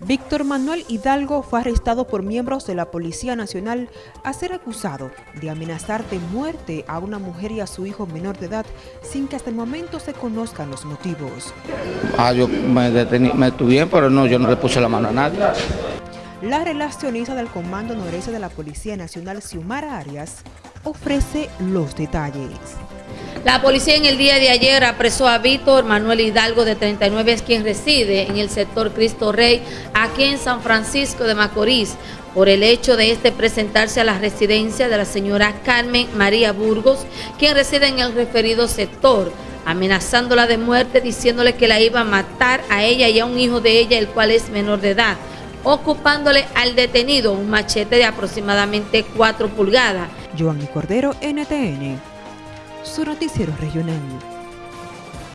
Víctor Manuel Hidalgo fue arrestado por miembros de la Policía Nacional a ser acusado de amenazar de muerte a una mujer y a su hijo menor de edad sin que hasta el momento se conozcan los motivos. Ah, yo me, detení, me pero no, yo no le puse la mano a nadie. La relacionista del Comando Noreste de la Policía Nacional, Xiomara Arias, ofrece los detalles. La policía en el día de ayer apresó a Víctor Manuel Hidalgo, de 39, es quien reside en el sector Cristo Rey, aquí en San Francisco de Macorís, por el hecho de este presentarse a la residencia de la señora Carmen María Burgos, quien reside en el referido sector, amenazándola de muerte, diciéndole que la iba a matar a ella y a un hijo de ella, el cual es menor de edad, ocupándole al detenido un machete de aproximadamente 4 pulgadas. Joanny Cordero, NTN su noticiero regional.